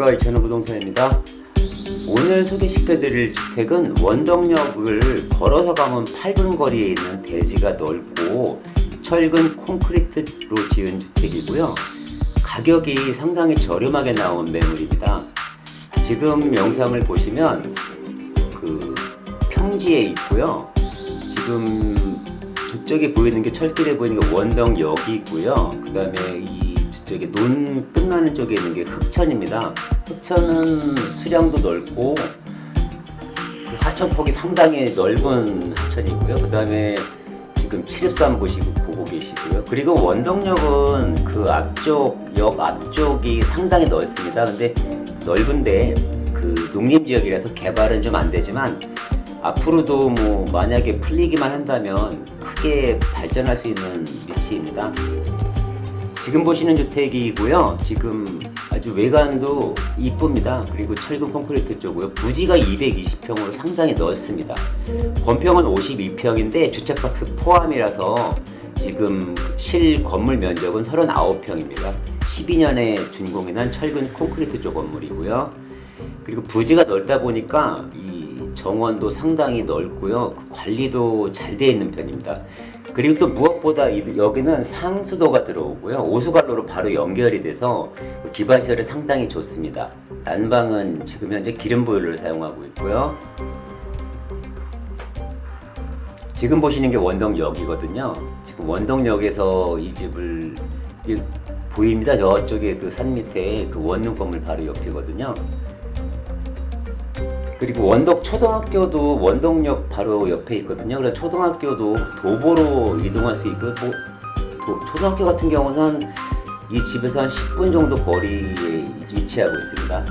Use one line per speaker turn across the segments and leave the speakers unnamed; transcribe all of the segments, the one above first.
안녕하십니까. 이천호 부동산입니다. 오늘 소개시켜드릴 주택은 원덕역을 걸어서 가면 8분 거리에 있는 대지가 넓고 철근 콘크리트로 지은 주택이고요. 가격이 상당히 저렴하게 나온 매물입니다. 지금 영상을 보시면 그 평지에 있고요. 지금 저쪽에 보이는 게 철길에 보이는 게 원덕역이 있고요. 그 다음에 이 저기 논 끝나는 쪽에 있는 게 흑천입니다. 흑천은 수량도 넓고 그 하천폭이 상당히 넓은 하천이고요. 그 다음에 지금 713 보시고 보고 계시고요. 그리고 원덕역은 그 앞쪽 역 앞쪽이 상당히 넓습니다. 근데 넓은데 그 농림 지역이라서 개발은 좀 안 되지만 앞으로도 뭐 만약에 풀리기만 한다면 크게 발전할 수 있는 위치입니다. 지금 보시는 주택이고요. 지금 아주 외관도 이쁩니다. 그리고 철근 콘크리트 쪽으로 부지가 220평으로 상당히 넓습니다. 건평은 52평인데 주택박스 포함이라서 지금 실 건물 면적은 39평입니다. 12년에 준공이 난 철근 콘크리트 쪽 건물이고요. 그리고 부지가 넓다 보니까 이 정원도 상당히 넓고요. 관리도 잘 되어 있는 편입니다. 그리고 또 무엇보다 여기는 상수도가 들어오고요. 오수관로로 바로 연결이 돼서 기반시설이 상당히 좋습니다. 난방은 지금 현재 기름 보일러를 사용하고 있고요. 지금 보시는 게 원덕역이거든요. 지금 원덕역에서 이 집을 보입니다. 저쪽에 그 산 밑에 그 원룸 건물 바로 옆이거든요. 그리고 원덕 초등학교도 원덕역 바로 옆에 있거든요. 그래서 초등학교도 도보로 이동할 수 있고 뭐, 도, 초등학교 같은 경우는 이 집에서 한 10분 정도 거리에 위치하고 있습니다.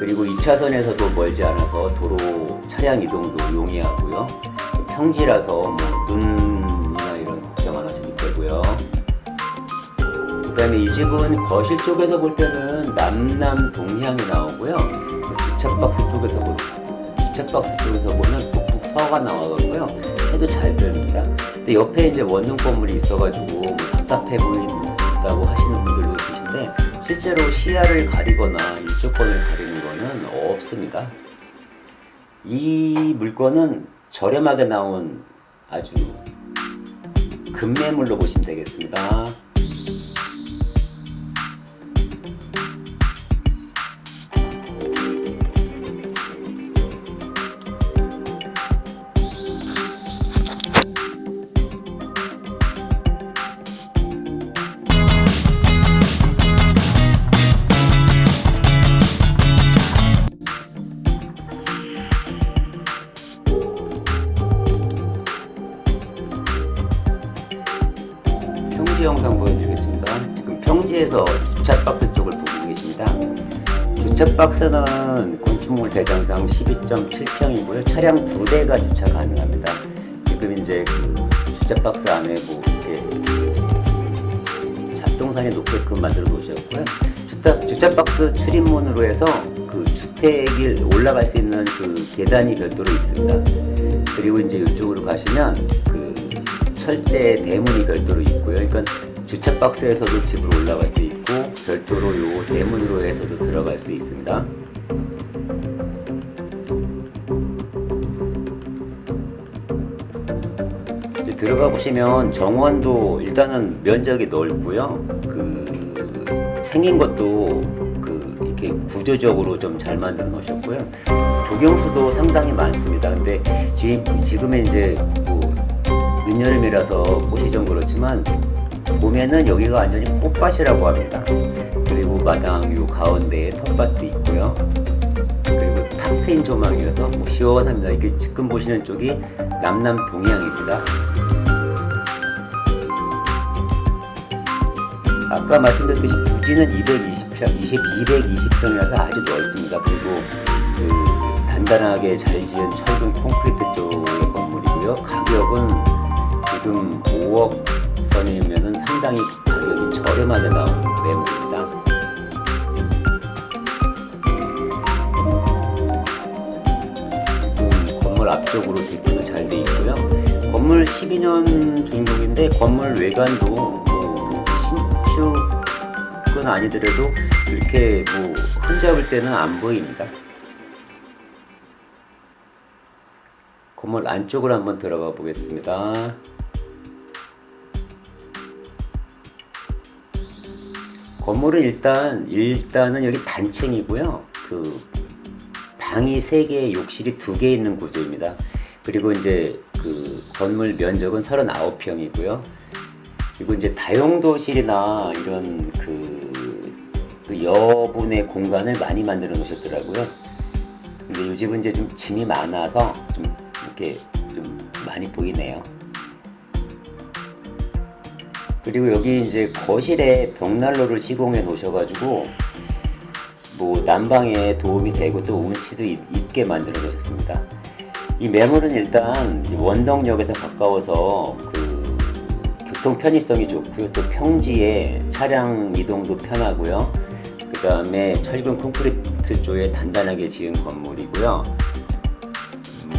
그리고 2차선에서도 멀지 않아서 도로 차량 이동도 용이하고요. 평지라서 뭐 눈이나 이런 걱정 안 하셔도 되고요. 그 다음에 이 집은 거실 쪽에서 볼 때는 남남 동향이 나오고요. 주차박스 쪽에서 보 주차박스 쪽에서 보면 북북 서가 나와가고요. 해도 잘 들립니다. 근데 옆에 이제 원룸 건물이 있어가지고 뭐 답답해 보인다고 하시는 분들도 계신데 실제로 시야를 가리거나 일조권을 가리는 거는 없습니다. 이 물건은 저렴하게 나온 아주 급매물로 보시면 되겠습니다. 영상 보여드리겠습니다. 지금 평지에서 주차박스 쪽을 보고 계십니다. 주차박스는 건축물 대장상 12.7평이고요. 차량 두 대가 주차 가능합니다. 지금 이제 그 주차박스 안에 뭐 이렇게 잡동산이 높게끔 만들어 놓으셨고요. 주차, 주차박스 출입문으로 해서 그 주택이 올라갈 수 있는 그 계단이 별도로 있습니다. 그리고 이제 이쪽으로 가시면 그 철제 대문이 별도로 있고요. 그러니까 주차 박스에서도 집으로 올라갈 수 있고 별도로 요 대문으로 해서도 들어갈 수 있습니다. 들어가 보시면 정원도 일단은 면적이 넓고요. 그 생긴 것도 그 이렇게 구조적으로 좀 잘 만들어 놓으셨고요. 조경수도 상당히 많습니다. 근데 지금의 이제 뭐 늦여름이라서 꽃이 좀 그렇지만 봄에는 여기가 완전히 꽃밭이라고 합니다. 그리고 마당 요 가운데에 텃밭도 있고요. 그리고 탁 트인 조망이라서 뭐 시원합니다. 이게 지금 보시는 쪽이 남남 동향입니다. 아까 말씀드렸듯이 부지는 220평, 20, 220평이라서 아주 넓습니다. 그리고 그 단단하게 잘 지은 철근 콘크리트 쪽의 건물이고요. 가격은 지금 5억 선이면 상당히 가격이 저렴하게 나온 매물입니다. 지금 건물 앞쪽으로 대표도 잘 돼 있고요. 건물 12년 준공인데 건물 외관도 뭐 신축은 아니더라도 이렇게 뭐 흠잡을 때는 안 보입니다. 건물 안쪽으로 한번 들어가 보겠습니다. 건물은 일단 일단은 여기 단층이고요. 그 방이 3개, 욕실이 2개 있는 구조입니다. 그리고 이제 그 건물 면적은 39평이고요. 그리고 이제 다용도실이나 이런 그, 그 여분의 공간을 많이 만들어 놓으셨더라고요. 근데 이 집은 이제 좀 짐이 많아서 좀 이렇게 좀 많이 보이네요. 그리고 여기 이제 거실에 벽난로를 시공해 놓으셔가지고 뭐 난방에 도움이 되고 또 운치도 있, 있게 만들어 놓으셨습니다. 이 매물은 일단 이 원덕역에서 가까워서 그 교통 편의성이 좋고요. 또 평지에 차량 이동도 편하고요. 그 다음에 철근 콘크리트 쪽에 단단하게 지은 건물이고요.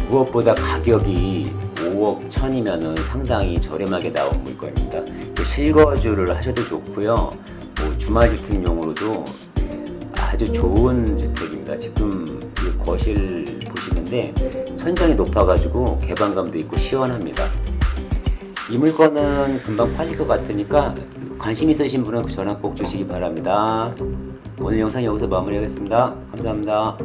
무엇보다 가격이 5억 천이면은 상당히 저렴하게 나온 물건입니다. 그 실거주를 하셔도 좋고요. 뭐 주말주택용으로도 아주 좋은 주택입니다. 지금 이 거실 보시는데 천장이 높아가지고 개방감도 있고 시원합니다. 이 물건은 금방 팔릴 것 같으니까 관심 있으신 분은 전화 꼭 주시기 바랍니다. 오늘 영상 여기서 마무리하겠습니다. 감사합니다.